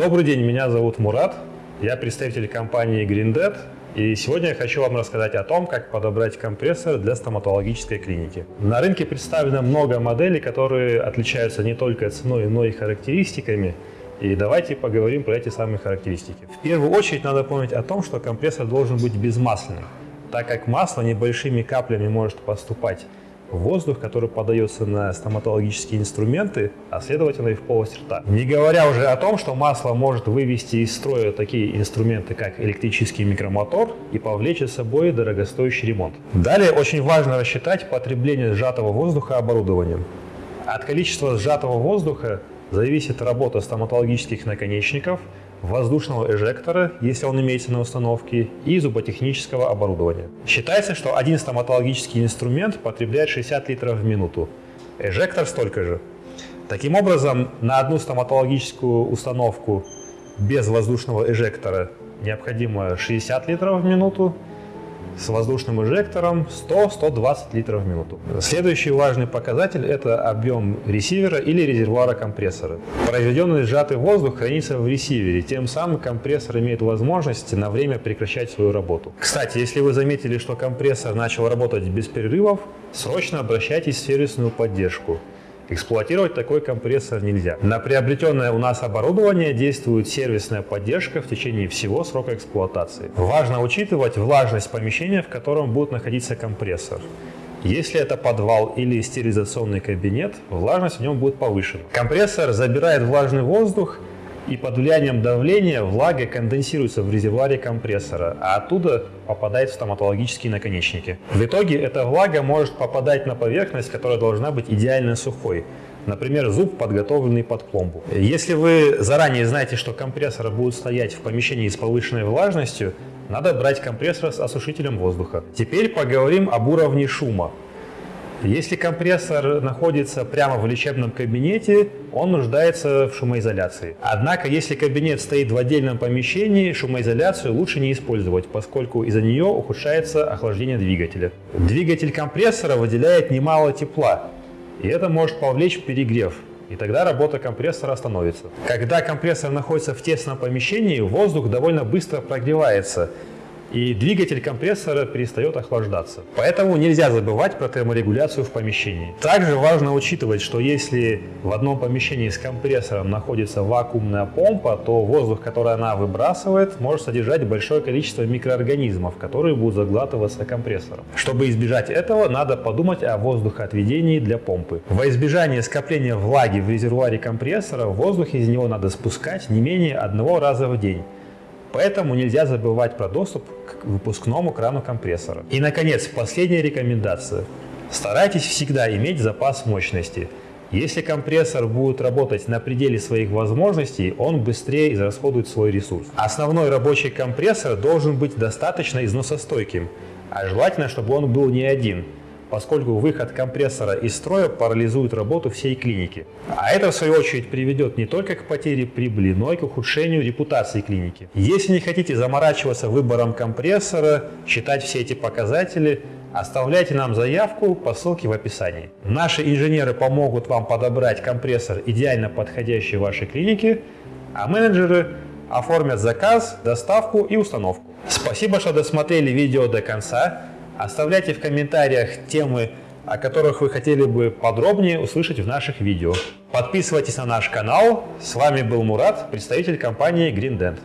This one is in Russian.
Добрый день, меня зовут Мурат, я представитель компании GreenDead, и сегодня я хочу вам рассказать о том, как подобрать компрессор для стоматологической клиники. На рынке представлено много моделей, которые отличаются не только ценой, но и характеристиками. И давайте поговорим про эти самые характеристики. В первую очередь надо помнить о том, что компрессор должен быть безмасляным, так как масло небольшими каплями может поступать воздух, который подается на стоматологические инструменты, а следовательно и в полость рта. Не говоря уже о том, что масло может вывести из строя такие инструменты, как электрический микромотор и повлечь за собой дорогостоящий ремонт. Далее очень важно рассчитать потребление сжатого воздуха оборудованием. От количества сжатого воздуха зависит работа стоматологических наконечников – воздушного эжектора, если он имеется на установке, и зуботехнического оборудования. Считается, что один стоматологический инструмент потребляет 60 литров в минуту, эжектор столько же. Таким образом, на одну стоматологическую установку без воздушного эжектора необходимо 60 литров в минуту, с воздушным инжектором 100-120 литров в минуту. Следующий важный показатель – это объем ресивера или резервуара компрессора. Произведенный сжатый воздух хранится в ресивере, тем самым компрессор имеет возможность на время прекращать свою работу. Кстати, если вы заметили, что компрессор начал работать без перерывов, срочно обращайтесь в сервисную поддержку. Эксплуатировать такой компрессор нельзя. На приобретенное у нас оборудование действует сервисная поддержка в течение всего срока эксплуатации. Важно учитывать влажность помещения, в котором будет находиться компрессор. Если это подвал или стерилизационный кабинет, влажность в нем будет повышена. Компрессор забирает влажный воздух и под влиянием давления влага конденсируется в резервуаре компрессора, а оттуда попадает в стоматологические наконечники. В итоге эта влага может попадать на поверхность, которая должна быть идеально сухой. Например, зуб, подготовленный под пломбу. Если вы заранее знаете, что компрессор будет стоять в помещении с повышенной влажностью, надо брать компрессор с осушителем воздуха. Теперь поговорим об уровне шума. Если компрессор находится прямо в лечебном кабинете, он нуждается в шумоизоляции. Однако, если кабинет стоит в отдельном помещении, шумоизоляцию лучше не использовать, поскольку из-за нее ухудшается охлаждение двигателя. Двигатель компрессора выделяет немало тепла, и это может повлечь перегрев, и тогда работа компрессора остановится. Когда компрессор находится в тесном помещении, воздух довольно быстро прогревается, и двигатель компрессора перестает охлаждаться. Поэтому нельзя забывать про терморегуляцию в помещении. Также важно учитывать, что если в одном помещении с компрессором находится вакуумная помпа, то воздух, который она выбрасывает, может содержать большое количество микроорганизмов, которые будут заглатываться компрессором. Чтобы избежать этого, надо подумать о воздухоотведении для помпы. Во избежание скопления влаги в резервуаре компрессора, воздух из него надо спускать не менее одного раза в день. Поэтому нельзя забывать про доступ к выпускному крану компрессора. И, наконец, последняя рекомендация. Старайтесь всегда иметь запас мощности. Если компрессор будет работать на пределе своих возможностей, он быстрее израсходует свой ресурс. Основной рабочий компрессор должен быть достаточно износостойким, а желательно, чтобы он был не один – поскольку выход компрессора из строя парализует работу всей клиники. А это, в свою очередь, приведет не только к потере прибыли, но и к ухудшению репутации клиники. Если не хотите заморачиваться выбором компрессора, считать все эти показатели, оставляйте нам заявку по ссылке в описании. Наши инженеры помогут вам подобрать компрессор, идеально подходящий вашей клинике, а менеджеры оформят заказ, доставку и установку. Спасибо, что досмотрели видео до конца. Оставляйте в комментариях темы, о которых вы хотели бы подробнее услышать в наших видео. Подписывайтесь на наш канал. С вами был Мурат, представитель компании GreenDent.